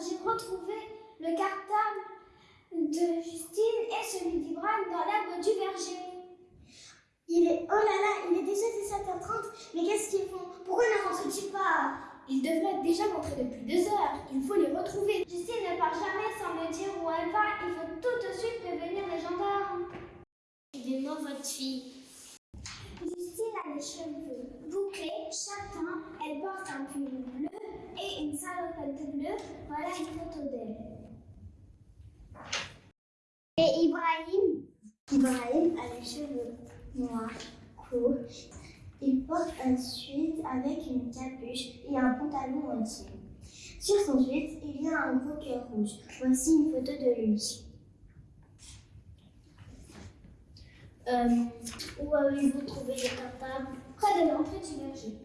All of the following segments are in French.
j'ai retrouvé le cartable de Justine et celui d'Ibrahim dans l'arbre du verger. Il est... Oh là là, il est déjà 17h30, mais qu'est-ce qu'ils font? Pourquoi ne rentrent-ils pas? Ils devraient être déjà rentrés depuis deux heures, il faut les retrouver. Justine ne part jamais sans me dire où elle va, il faut tout de suite prévenir les gendarmes. Il est mort votre fille. Voilà une photo d'elle. Et Ibrahim Ibrahim a les cheveux noirs, courts. Il porte un sweat avec une capuche et un pantalon entier. Sur son sweat, il y a un gros cœur rouge. Voici une photo de lui. Euh, où avez-vous trouvé le cartable Près de l'entrée du verger.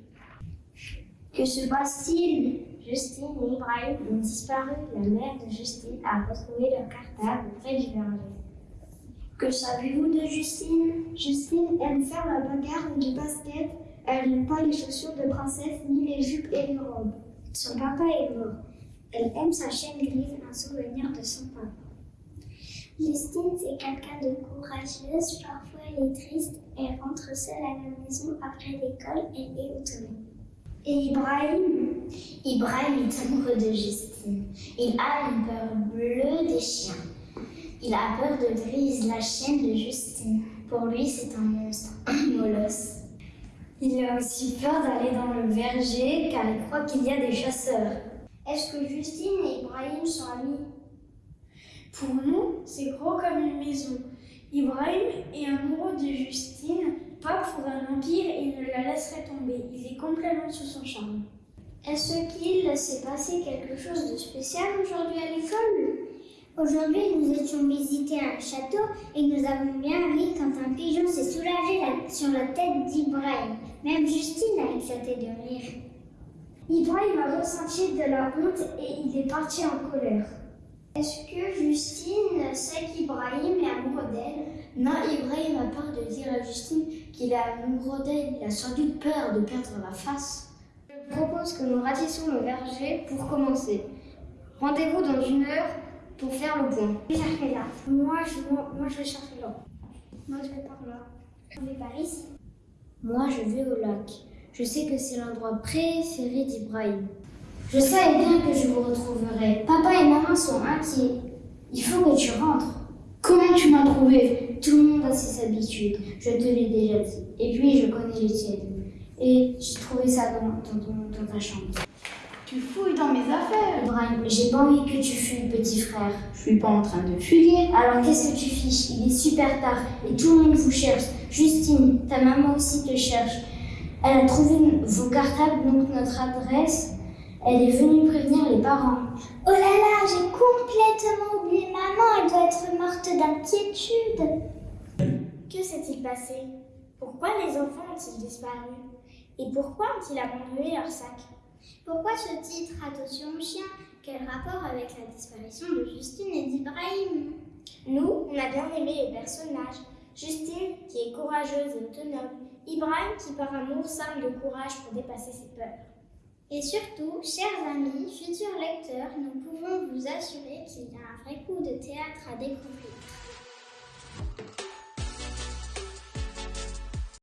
Que se passe-t-il? Justine et Ibrahim ont disparu. La mère de Justine a retrouvé leur cartable près du verger. Que savez-vous de Justine? Justine aime faire la bagarre du basket. Elle n'aime pas les chaussures de princesse ni les jupes et les robes. Son papa est mort. Elle aime sa chaîne grise, un souvenir de son papa. Justine, c'est quelqu'un de courageuse. Parfois, elle est triste. Elle rentre seule à la maison après l'école. Elle est autonome. Et Ibrahim Ibrahim est amoureux de Justine. Il a une peur bleue des chiens. Il a peur de Grise, la chienne de Justine. Pour lui, c'est un monstre, un molosse. Il a aussi peur d'aller dans le verger car il croit qu'il y a des chasseurs. Est-ce que Justine et Ibrahim sont amis? Pour nous, c'est gros comme une maison. Ibrahim est amoureux de Justine, pas pour un empire et il ne la Il est complètement sous son charme. Est-ce qu'il s'est passé quelque chose de spécial aujourd'hui à l'école? Aujourd'hui, nous étions visiter un château et nous avons bien ri quand un pigeon s'est soulagé la- sur la tête d'Ibrahim. Même Justine a éclaté de rire. Ibrahim a ressenti de la honte et il est parti en colère. Est-ce que Justine sait qu'Ibrahim est amoureux d'elle? Non, Ibrahim a peur de dire à Justine qu'il est amoureux d'elle. Il a sans doute peur de perdre la face. Je propose que nous ratissions le verger pour commencer. Rendez-vous dans une heure pour faire le point. Je vais chercher là. Moi, je, moi, moi, je vais chercher là. Moi, je vais par là. Je vais par ici? Moi, je vais au lac. Je sais que c'est l'endroit préféré d'Ibrahim. Je savais bien que je vous retrouverai. Sont inquiets. Il faut que tu rentres. Comment tu m'as trouvé? Tout le monde a ses habitudes, je te l'ai déjà dit. Et puis, je connais les tiennes. Et j'ai trouvé ça dans, dans, ton- dans ta chambre. Tu fouilles dans mes affaires. Ibrahim, j'ai pas envie que tu fuis, petit frère. Je suis pas en train de fuguer. Alors qu'est-ce que tu fiches? Il est super tard et tout le monde vous cherche. Justine, ta maman aussi te cherche. Elle a trouvé vos cartables, donc notre adresse. Elle est venue prévenir les parents. J'ai complètement oublié maman, elle doit être morte d'inquiétude. Que s'est-il passé? Pourquoi les enfants ont-ils disparu? Et pourquoi ont-ils abandonné leur sac? Pourquoi ce titre Attention au chien? Quel rapport avec la disparition de Justine et d'Ibrahim? Nous, on a bien aimé les personnages. Justine, qui est courageuse et autonome. Ibrahim, qui par amour s'arme de courage pour dépasser ses peurs. Et surtout, chers amis, futurs lecteurs, nous pouvons vous assurer qu'il y a un vrai coup de théâtre à découvrir.